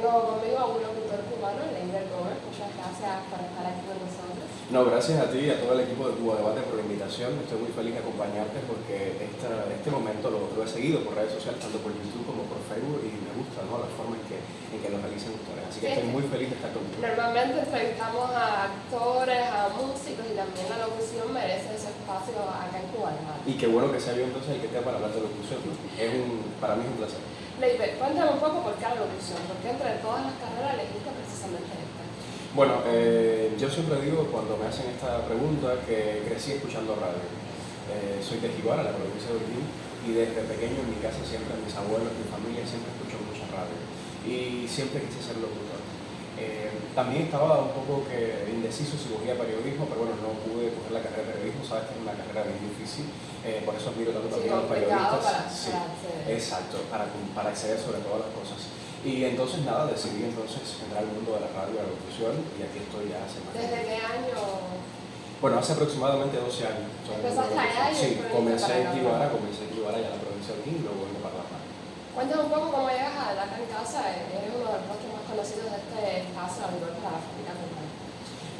tengo conmigo a un locutor cubano, Leiber Gómez. Muchas gracias por estar aquí con nosotros. No, gracias a ti y a todo el equipo de Cuba Debate por la invitación. Estoy muy feliz de acompañarte porque esta, este momento lo, lo, he seguido por redes sociales, tanto por YouTube como por Facebook, y me gusta ¿no? la forma en que, en que lo realizan ustedes. Así que estoy muy feliz de estar contigo. Normalmente entrevistamos a actores, a músicos y también la locución merece ese espacio acá en Cuba Debate. Y qué bueno que sea yo entonces el que esté para hablar de locución. ¿no? Es un, para mí es un placer. Leiber, cuéntame un poco por qué la locución, por qué entre todas las carreras elegiste precisamente. Bueno, eh, yo siempre digo cuando me hacen esta pregunta que crecí escuchando radio. Eh, soy de Jibara, la provincia de Urquín, y desde pequeño en mi casa siempre, mis abuelos, mi familia siempre escuchó mucha radio. Y siempre quise ser locutor. Eh, también estaba un poco que indeciso si cogía periodismo, pero bueno, no pude coger la carrera de periodismo, sabes que es una carrera bien difícil, eh, por eso admiro tanto también a los periodistas. Para, sí, para exacto, para, para acceder sobre todas las cosas. Y entonces nada, decidí entonces entrar al mundo de la radio y la locución y aquí estoy ya hace más ¿Desde qué año? Bueno, hace aproximadamente 12 años. ¿Empezaste allá Sí, comencé en Guibara, comencé en Guibara ya en la provincia de Urquín y luego vengo para la. Cuéntame un poco cómo llegas a Acá en Casa, eres uno de los rostros más conocidos de este espacio a nivel para la familia.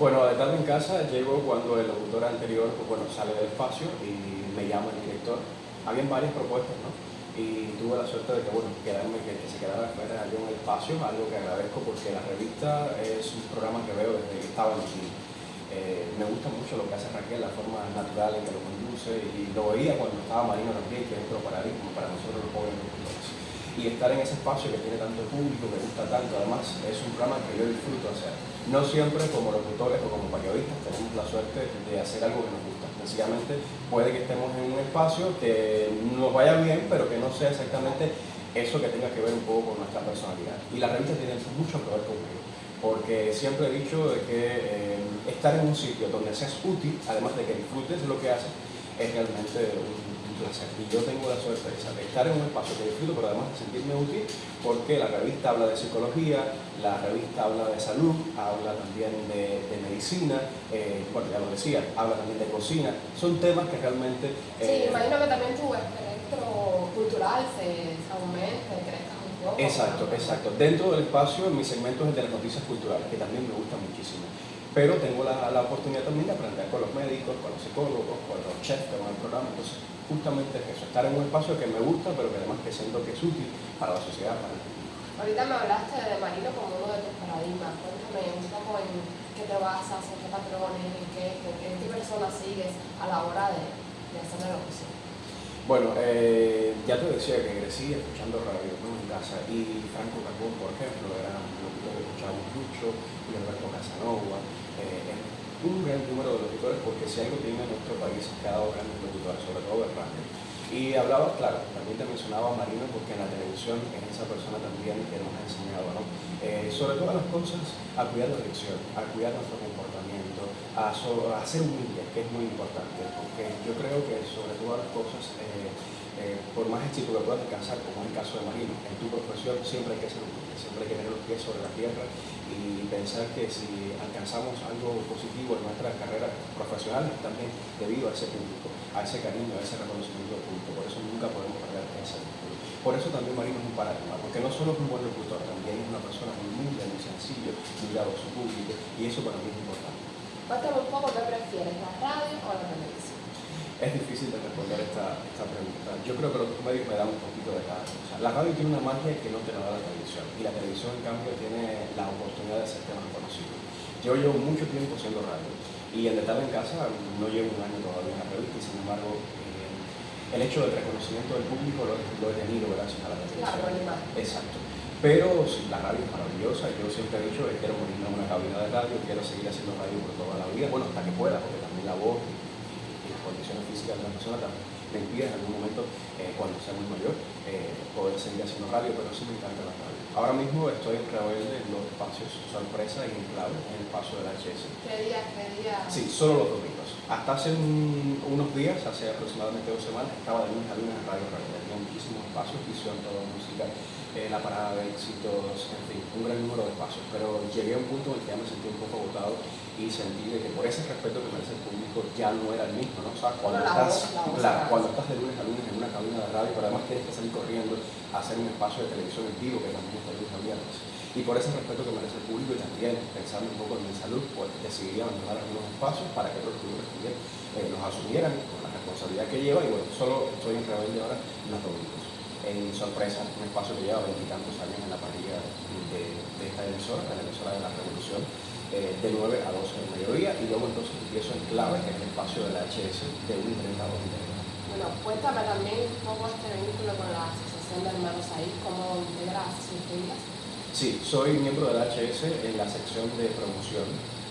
Bueno, de tarde en casa llego cuando el locutor anterior pues, bueno, sale del espacio y me llama el director. Habían varias propuestas, ¿no? Y tuve la suerte de que, bueno, quedarme, que, se quedara fuera yo en espacio, algo que agradezco porque la revista es un programa que veo desde que estaba en cine. Eh, me gusta mucho lo que hace Raquel, la forma natural en que lo conduce y lo veía cuando estaba Marino también, que es otro paradigma para nosotros los jóvenes. Y estar en ese espacio que tiene tanto público, me gusta tanto, además es un programa que yo disfruto hacer. No siempre como locutores o como periodistas tenemos la suerte de hacer algo que nos gusta sencillamente puede que estemos en un espacio que nos vaya bien, pero que no sea exactamente eso que tenga que ver un poco con nuestra personalidad. Y la revista tiene mucho que ver conmigo, porque siempre he dicho que eh, estar en un sitio donde seas útil, además de que disfrutes lo que haces, es realmente un y yo tengo la suerte de estar en un espacio que disfruto, pero además de sentirme útil, porque la revista habla de psicología, la revista habla de salud, habla también de, de medicina, eh, bueno, ya lo decía, habla también de cocina. Son temas que realmente... Eh, sí, imagino que también tu espectro cultural se, se aumenta, crezca un poco. Exacto, exacto. Dentro del espacio, mi segmento es el de las noticias culturales, que también me gusta muchísimo pero tengo la, la, oportunidad también de aprender con los médicos, con los psicólogos, con los chefs que van al programa. Entonces, justamente es eso, estar en un espacio que me gusta, pero que además que siento que es útil para la sociedad, para el público. Ahorita me hablaste de Marino como uno de tus paradigmas. Cuéntame un poco en qué te basas, en qué patrones, en qué, en qué personas sigues a la hora de, de hacer la locución. Bueno, eh, ya te decía que crecí escuchando radio casa y Franco Carbón, por ejemplo, era un locutor que escuchábamos mucho, y Alberto Casanova, eh, un gran número de locutores porque si algo tiene nuestro país ha dado grandes locutores, sobre todo de radio. Y hablaba, claro, también te mencionaba a Marino porque en la televisión es esa persona también que nos ha enseñado, ¿no? Eh, sobre todas las cosas, a cuidar la elección, a cuidar nuestro comportamiento, a, so, a ser humilde, que es muy importante, porque yo creo que sobre todas las cosas, eh, eh, por más éxito que puedas alcanzar, como es el caso de Marino, en tu profesión siempre hay que ser humilde, siempre hay que tener los pies sobre la tierra y pensar que si alcanzamos algo positivo en nuestras carreras profesionales también debido a ese público, a ese cariño, a ese reconocimiento público. Por eso nunca podemos perder ese vínculo. Por eso también Marino es un paradigma, porque no solo es un buen locutor, también es una persona muy humilde, muy sencillo, muy dado a su público, y eso para mí es importante. Cuéntame un poco qué prefieres, la radio o la televisión. Es difícil de responder esta, esta pregunta. Yo creo que los medios me dan un poquito de cada cosa. La radio tiene una magia que no te la da la televisión y la televisión en cambio tiene la oportunidad de ser más conocido. Yo llevo mucho tiempo siendo radio y en De en Casa no llevo un año todavía en la revista y sin embargo eh, el hecho del reconocimiento del público lo, lo he tenido gracias a la televisión. Claro, Exacto. Pero sí, la radio es maravillosa, yo siempre he dicho que quiero morirme en una cabina de radio, quiero seguir haciendo radio por toda la vida, bueno, hasta que pueda, porque también la voz condiciones físicas de la persona también me impiden en algún momento, eh, cuando sea muy mayor, eh, poder seguir haciendo radio, pero sí me encanta la radio. Ahora mismo estoy en Rebelde en los espacios sorpresa y en clave, en el espacio de la HS. ¿Qué día? ¿Qué día? Sí, solo los domingos. Hasta hace un, unos días, hace aproximadamente dos semanas, estaba de lunes a lunes en Radio Rebelde. Tenía muchísimos espacios, visión, toda música, eh, la parada de éxitos, en fin, un gran número de espacios. Pero llegué a un punto en el que ya me sentí un poco agotado y sentí de que por ese respeto que merece el público ya no era el mismo, ¿no? O sea, cuando, estás, claro, cuando estás de lunes a lunes en una cabina de radio, pero además tienes que salir corriendo a hacer un espacio de televisión en vivo que también está lunes a viernes. Y por ese respeto que merece el público y también pensando un poco en mi salud, pues decidí abandonar algunos espacios para que otros también eh, los asumieran con la responsabilidad que lleva y bueno, solo estoy en rebelde ahora los domingos en sorpresa, un espacio que lleva veintitantos años en la parrilla de, esta emisora, de la emisora de la Revolución, eh, de 9 a 12 del mediodía, y luego entonces empiezo en clave, que es el espacio de la HS, de 1 y 30 a 2 Bueno, cuéntame también un poco este vínculo con la Asociación de Hermanos ahí, ¿cómo integras sus filas? Sí, soy miembro de la HS en la sección de promoción,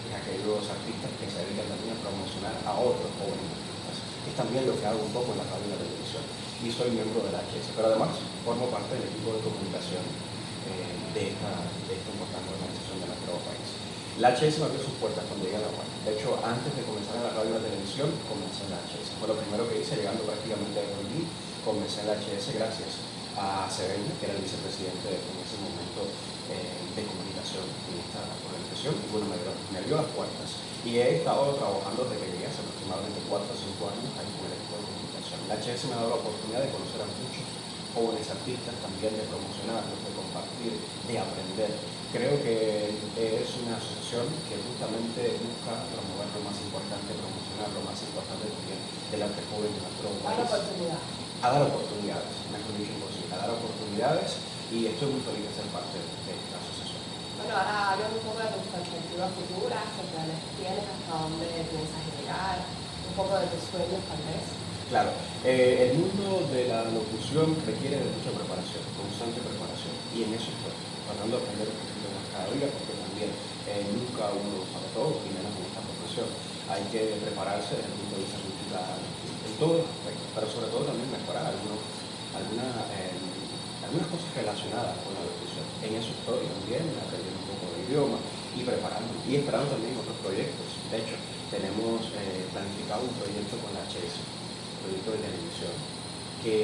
de aquellos artistas que se dedican también a promocionar a otros jóvenes artistas. Es también lo que hago un poco en la cabina de televisión y soy miembro de la HS, pero además formo parte del equipo de comunicación eh, de, esta, importante organización de nuestro país. La HS me abrió sus puertas cuando llegué a la UAM. De hecho, antes de comenzar en la radio y la televisión, comencé en la HS. Fue lo primero que hice, llegando prácticamente a Gordí, comencé en la HS gracias a Sereño, que era el vicepresidente en ese momento eh, de comunicación en esta y bueno, me, me abrió las puertas. Y he estado trabajando desde que llegué hace aproximadamente 4 o 5 años ahí con el equipo de la HS me ha dado la oportunidad de conocer a muchos jóvenes artistas, también de promocionarlos, de compartir, de aprender. Creo que es una asociación que justamente busca promover lo más importante, promocionar lo más importante también del arte joven de nuestro país. A dar oportunidades. A dar oportunidades, mejor dicho a dar oportunidades y estoy muy feliz de ser parte de esta asociación. Bueno, ahora háblame un poco de tus perspectivas futuras, qué planes tienes, hasta dónde piensas llegar, un poco de tus sueños tal vez. Claro, eh, el mundo de la locución requiere de mucha preparación, constante preparación, y en eso estoy, tratando de aprender un poquito más cada día, porque también eh, nunca uno sabe todo, y menos en esta profesión. Hay que prepararse desde el punto de vista cultural, en todos los aspectos, pero sobre todo también mejorar algunos, eh, algunas cosas relacionadas con la locución. En eso estoy también, aprendiendo un poco de idioma y preparando, y esperando también otros proyectos. De hecho, tenemos planificado un proyecto con la HS proyecto de televisión, que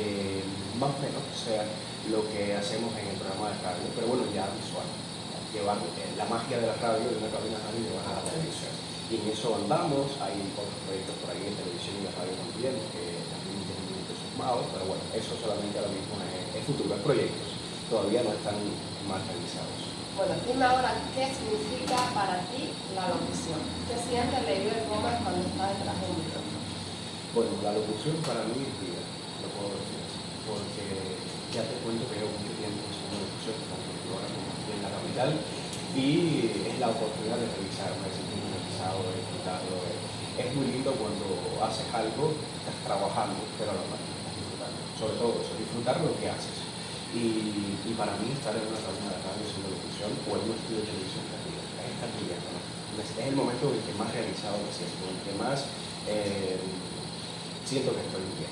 más o menos sea lo que hacemos en el programa de radio, pero bueno, ya visual, llevar eh, la magia de la radio, de una cabina radio, llevar a la televisión. Y en eso andamos, hay otros proyectos por ahí en televisión y en radio también, que también tienen muy entusiasmados, pero bueno, eso solamente ahora mismo es, futuro, es proyectos, todavía no están materializados. Bueno, dime ahora, ¿qué significa para ti la locución? ¿Qué sientes Leibel Gómez cuando estás detrás de un micrófono? Bueno, la locución para mí es vida, lo puedo decir porque ya te cuento que llevo mucho tiempo haciendo locución, tanto en ahora como aquí en la capital, y es la oportunidad de revisarme, de sentirme realizado, de disfrutarlo. Es muy lindo cuando haces algo, estás trabajando, pero a la. Sobre todo eso, disfrutar lo que haces. Y, y, para mí estar en una cabina de radio haciendo locución o en un estudio de televisión es brillando. Es el momento en el que más realizado me siento, en el que más eh, siento que estoy bien.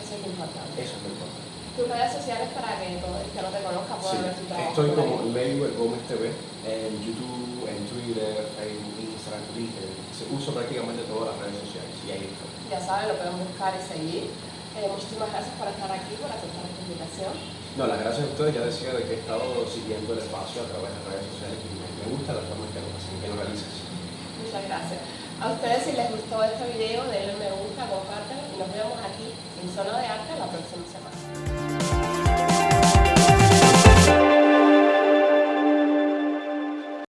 Eso es importante. Eso es lo importante. Tus redes sociales para que el que no te conozca pueda ver tu trabajo. Estoy como Leiber Gómez TV en YouTube, en Twitter, Facebook, Instagram, Twitter. Uso prácticamente todas las redes sociales y ahí estoy. Ya saben, lo pueden buscar y seguir. Eh, muchísimas gracias por estar aquí, por aceptar esta invitación. No, las gracias a ustedes. Ya decía de que he estado siguiendo el espacio a través de redes sociales y me, gusta la forma en que lo, hacen, que lo realizas. Muchas gracias. A ustedes si les gustó este video, denle me gusta, compártanlo y nos vemos aquí en Zona de Arte la próxima semana.